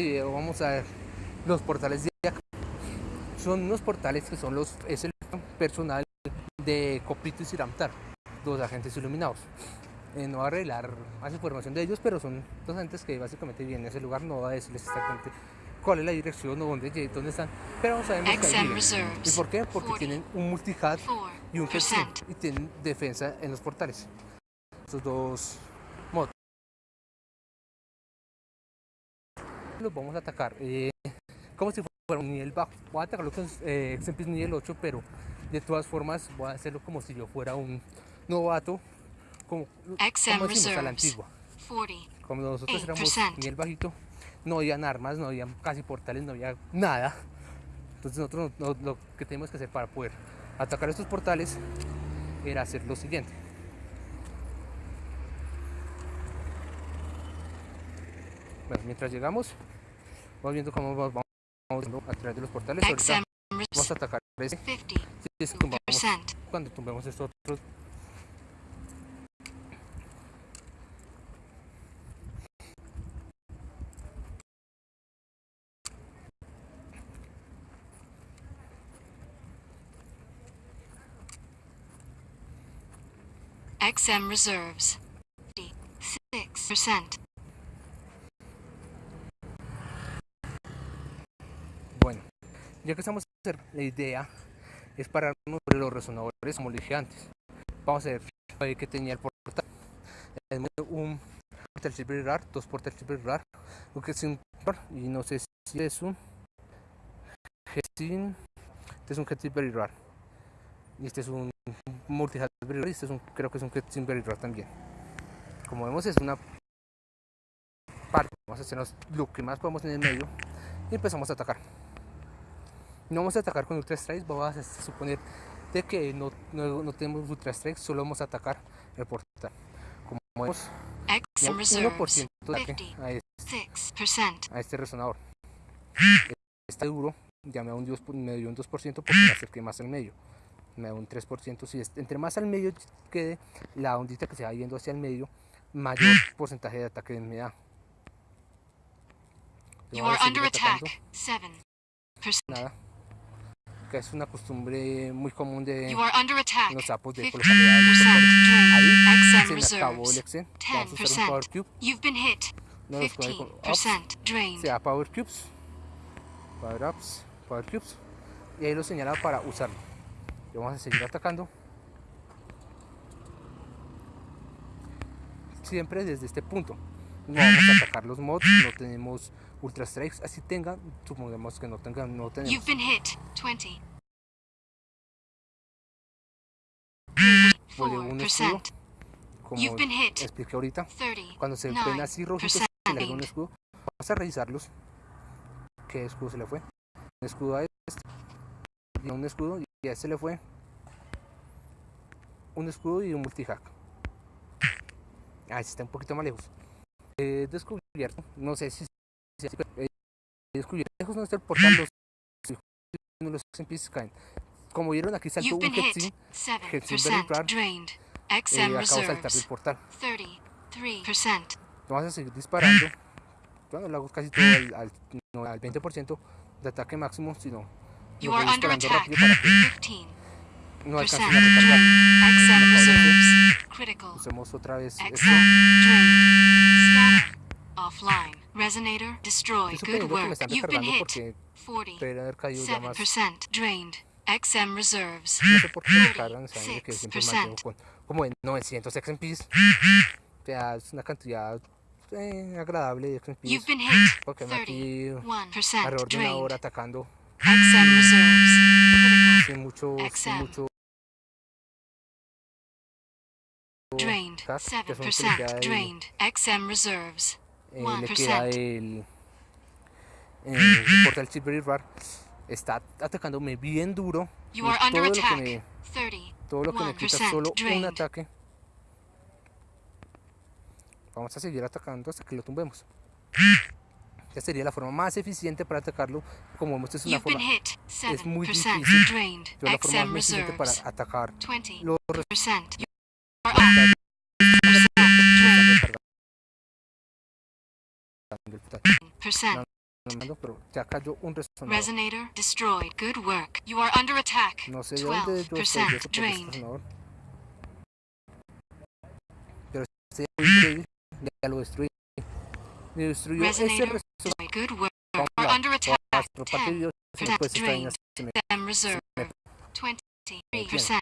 video vamos a ver los portales de acá. Son unos portales que son los, es el personal de Copito y Siramtar, dos agentes iluminados. Eh, no va a arreglar más información de ellos, pero son dos agentes que básicamente vienen a ese lugar, no va a decirles exactamente cuál es la dirección o dónde, dónde están, pero vamos a ver ¿Y por qué? Porque tienen un multihad y un y tienen defensa en los portales. Estos dos Los vamos a atacar eh, como si fuera un nivel bajo. Voy a atacarlo con eh, nivel 8, pero de todas formas voy a hacerlo como si yo fuera un novato, como, como decimos a la antigua. Como nosotros éramos nivel bajito, no había armas, no había casi portales, no había nada. Entonces nosotros lo, que tenemos que hacer para poder atacar estos portales era hacer lo siguiente. Bueno, mientras llegamos, vamos viendo cómo vamos, a través de los portales. vamos a atacar ese. cuando tumbemos estos otros XM reserves 6%. Bueno, ya que estamos a hacer la idea es pararnos sobre los resonadores como dije antes. Vamos a ver que tenía el portal. Un portal super rar, dos portales super rar, lo que es un y no sé si es un Gestin, este es un very rar y este es un multi y este es un, creo que es un very rar también. Como vemos es una parte, vamos a hacernos lo que más podemos en el medio y empezamos a atacar. No vamos a atacar con Ultra Strikes, vamos a suponer de que no, no, tenemos Ultra Strikes, solo vamos a atacar el portal. Como vemos, 1% de ataque a este, a este resonador. Está duro, ya me da un 2%, me dio un 2% porque me acerqué más al medio. Me da un 3%. Si entre más al medio quede la ondita que se va yendo hacia el medio, mayor porcentaje de ataque me da. You are under attack. 7%. Nada que es una costumbre muy común de los sapos de colocar ahí se me acabó el Excel vamos a usar un Power Cube. No los ups, se da Power Cubes. Power Ups, Power Cubes. Y ahí lo señala para usarlo. Y vamos a seguir atacando. Siempre desde este punto no vamos a atacar los mods, no tenemos ultra strikes, así tengan, supongamos que no tengan, no tenemos. You've been hit. 20. un escudo, como expliqué ahorita, cuando se ven así rojitos, se le un escudo, vamos a revisarlos, qué escudo se le fue, un escudo a este, y un escudo, y a este le fue. Un escudo y un multihack. Ah, está un poquito más lejos. He descubierto, no sé si, si he descubierto, lejos no está el portal, los, los XMPs caen. Como vieron aquí saltó un Hetsin, Hetsin Belibrar, eh, acabo de saltar del portal. Vamos a seguir disparando. Bueno, lo hago casi todo al, al, no, al 20% de ataque máximo, sino lo voy disparando rápido para que no alcancen a recargar. Usemos otra vez esto. Resonator destroyed. Good work. You've been hit. 47% drained. XM reserves. No sé por qué cargan, saben que siempre mantengo con como en 900 XMPs. O sea, es una cantidad eh, agradable de XMPs. You've been hit. Porque me aquí alrededor de una hora atacando. XM reserves. Sin mucho, sin mucho Drained. 7% drained. XM reserves. Eh, le queda el, el portal Silver Bar está atacándome bien duro. todo, lo que me, todo lo que me quita solo un ataque. Vamos a seguir atacando hasta que lo tumbemos. Esta sería la forma más eficiente para atacarlo. Como vemos, es una forma es muy difícil. Pero la forma más eficiente para atacar los percent Resonator destroyed. Good work. You are under attack. 12% drained. Resonator destroyed. Good work. You are under attack. 10% drained. Them reserved. percent.